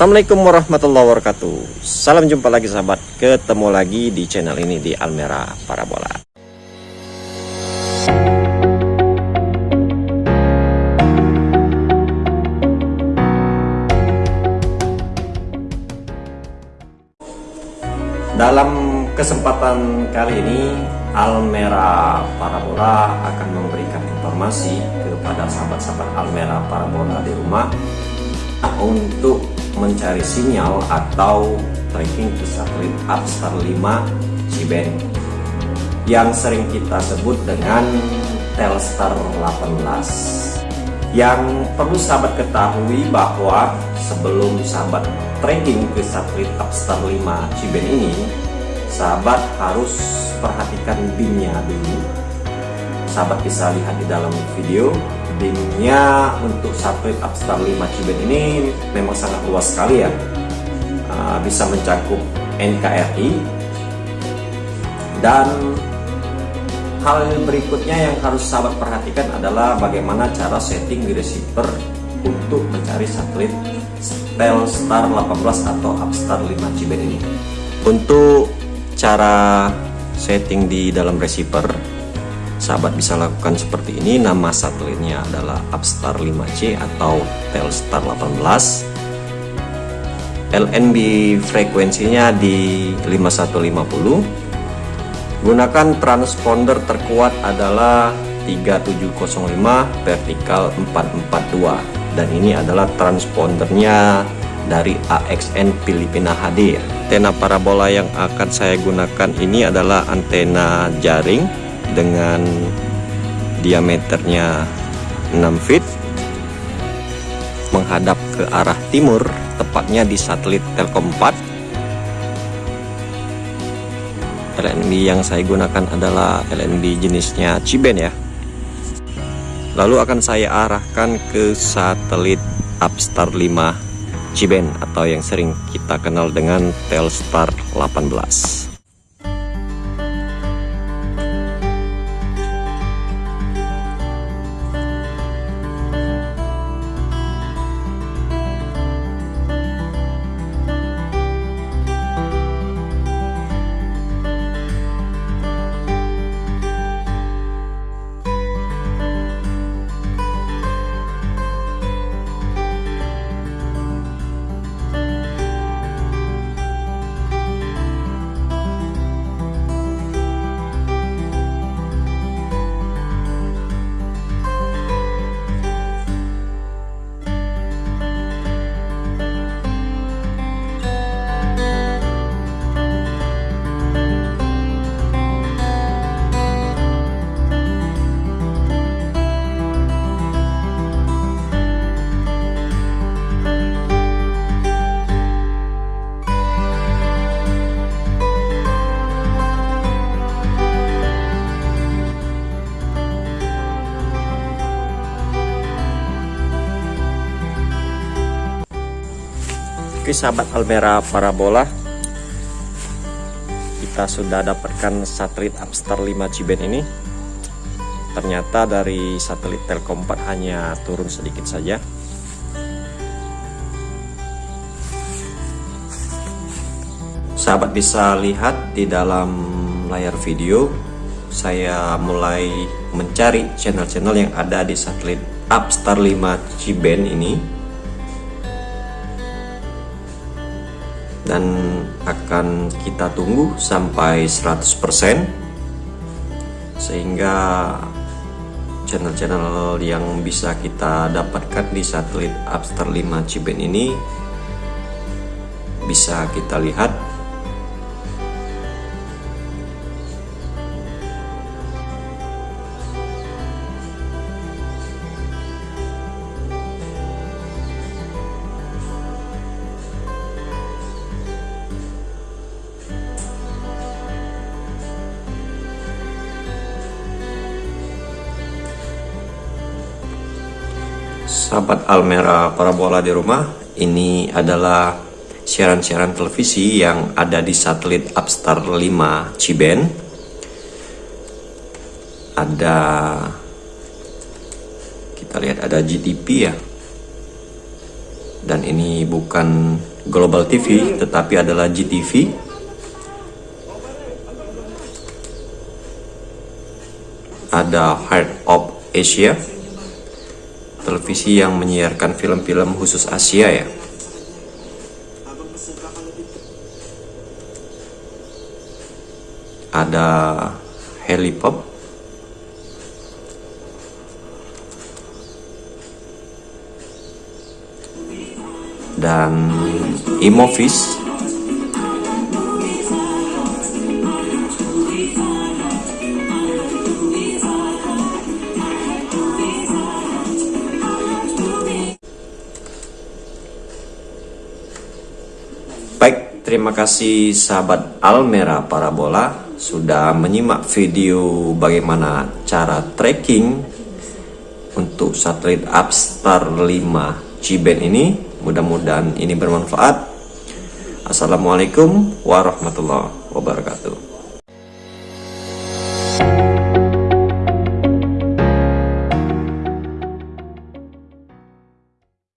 Assalamualaikum warahmatullahi wabarakatuh. Salam jumpa lagi sahabat. Ketemu lagi di channel ini di Almera Parabola. Dalam kesempatan kali ini Almera Parabola akan memberikan informasi kepada sahabat-sahabat Almera Parabola di rumah untuk mencari sinyal atau tracking ke satelit Upstar 5 C-band yang sering kita sebut dengan Telstar 18 yang perlu sahabat ketahui bahwa sebelum sahabat tracking ke satelit Upstar 5 C-band ini sahabat harus perhatikan BIM-nya dulu. Sahabat bisa lihat di dalam video Bingnya untuk satelit Upstar 5 Cibet ini memang sangat luas sekali ya. Uh, bisa mencakup NKRI dan hal berikutnya yang harus sahabat perhatikan adalah bagaimana cara setting di receiver untuk mencari satelit Telstar 18 atau Upstar 5 Cibet ini. Untuk cara setting di dalam receiver sahabat bisa lakukan seperti ini. Nama satelitnya adalah Upstar 5C atau Telstar 18 LNB frekuensinya di 5150 gunakan transponder terkuat adalah 3705 vertikal 442 dan ini adalah transpondernya dari AXN Filipina HD antena parabola yang akan saya gunakan ini adalah antena jaring dengan diameternya 6 feet menghadap ke arah timur tepatnya di satelit Telkom 4 LNB yang saya gunakan adalah LNB jenisnya Ciben ya. Lalu akan saya arahkan ke satelit Upstar 5 Ciben atau yang sering kita kenal dengan Telstar 18 Oke sahabat Almera Parabola Kita sudah dapatkan satelit Upstar 5 Ciben ini. Ternyata dari satelit Telkom 4 hanya turun sedikit saja. Sahabat bisa lihat di dalam layar video Saya mulai mencari channel-channel yang ada di satelit Upstar 5 Ciben ini dan akan kita tunggu sampai 100% sehingga channel-channel yang bisa kita dapatkan di satelit Upstar 5 Ciben ini bisa kita lihat sahabat Almera Parabola di rumah, ini adalah siaran-siaran televisi yang ada di satelit Upstar 5 Ciben. Ada kita lihat ada GTP ya. Dan ini bukan Global TV tetapi adalah GTV. Ada Heart of Asia televisi yang menyiarkan film-film khusus Asia ya? Ada helipop dan Imovis terima kasih sahabat Almera Parabola sudah menyimak video bagaimana cara tracking untuk satelit Upstar 5 Ciben ini. Mudah-mudahan ini bermanfaat. Assalamualaikum warahmatullahi wabarakatuh.